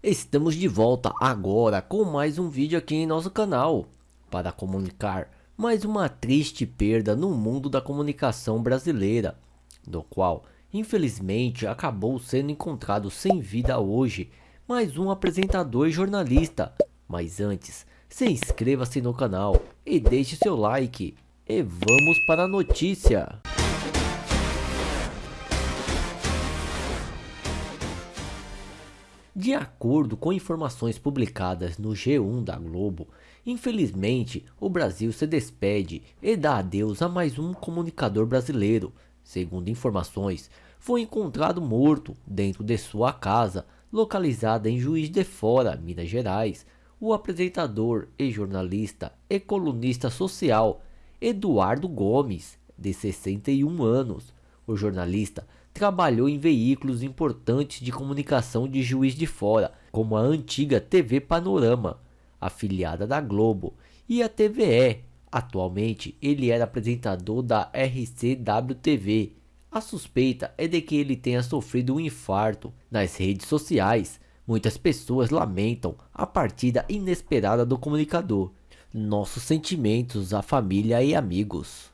Estamos de volta agora com mais um vídeo aqui em nosso canal para comunicar mais uma triste perda no mundo da comunicação brasileira, do qual infelizmente acabou sendo encontrado sem vida hoje mais um apresentador e jornalista. Mas antes, se inscreva-se no canal e deixe seu like e vamos para a notícia. De acordo com informações publicadas no G1 da Globo, infelizmente o Brasil se despede e dá adeus a mais um comunicador brasileiro. Segundo informações, foi encontrado morto dentro de sua casa, localizada em Juiz de Fora, Minas Gerais. O apresentador e jornalista e colunista social Eduardo Gomes, de 61 anos. O jornalista trabalhou em veículos importantes de comunicação de Juiz de Fora, como a antiga TV Panorama, afiliada da Globo, e a TVE. Atualmente, ele era apresentador da RCW-TV. A suspeita é de que ele tenha sofrido um infarto. Nas redes sociais, muitas pessoas lamentam a partida inesperada do comunicador. Nossos sentimentos à família e amigos.